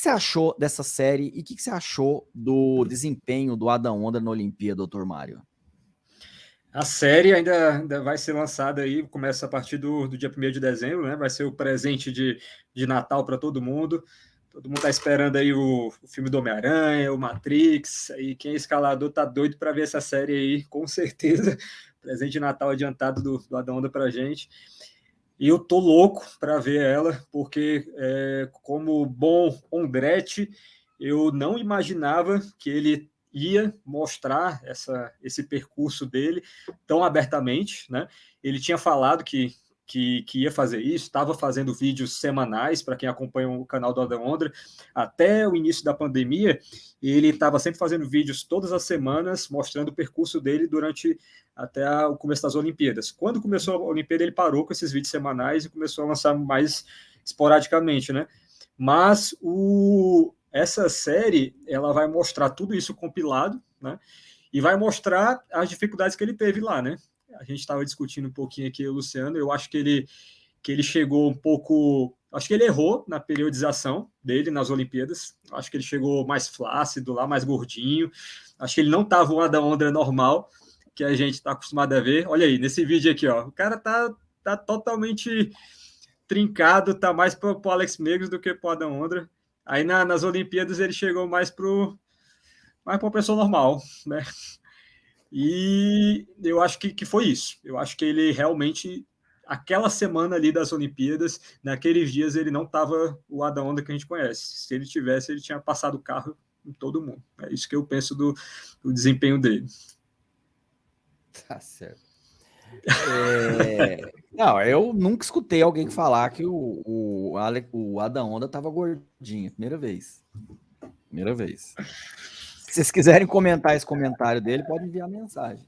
que você achou dessa série e o que, que você achou do desempenho do Adam Onda na Olimpíada, doutor Mário? A série ainda, ainda vai ser lançada aí, começa a partir do, do dia 1 de dezembro, né? Vai ser o presente de, de Natal para todo mundo. Todo mundo está esperando aí o, o filme do Homem-Aranha, o Matrix, e quem é escalador tá doido para ver essa série aí, com certeza. Presente de Natal adiantado do, do Adão Onda pra gente. E eu tô louco para ver ela, porque é, como bom Ondretti, eu não imaginava que ele ia mostrar essa, esse percurso dele tão abertamente, né? Ele tinha falado que, que, que ia fazer isso, estava fazendo vídeos semanais para quem acompanha o canal do Adam Ondra, até o início da pandemia, ele estava sempre fazendo vídeos todas as semanas, mostrando o percurso dele durante até o começo das Olimpíadas. Quando começou a Olimpíada, ele parou com esses vídeos semanais e começou a lançar mais esporadicamente, né? Mas o, essa série ela vai mostrar tudo isso compilado, né? E vai mostrar as dificuldades que ele teve lá, né? A gente estava discutindo um pouquinho aqui, o Luciano. Eu acho que ele que ele chegou um pouco, acho que ele errou na periodização dele nas Olimpíadas. Acho que ele chegou mais flácido lá, mais gordinho. Acho que ele não estava uma da onda normal que a gente está acostumado a ver. Olha aí, nesse vídeo aqui, ó, o cara tá, tá totalmente trincado, tá mais para o Alex Megos do que para o Adam Ondra. Aí na, nas Olimpíadas ele chegou mais para mais para uma pessoa normal, né? E eu acho que, que foi isso. Eu acho que ele realmente, aquela semana ali das Olimpíadas, naqueles dias ele não estava o Ada Onda que a gente conhece. Se ele tivesse, ele tinha passado o carro em todo mundo. É isso que eu penso do, do desempenho dele. Tá certo. É... Não, eu nunca escutei alguém falar que o, o, Ale, o Adam Onda tava gordinho. Primeira vez. Primeira vez. Se vocês quiserem comentar esse comentário dele, pode enviar mensagem.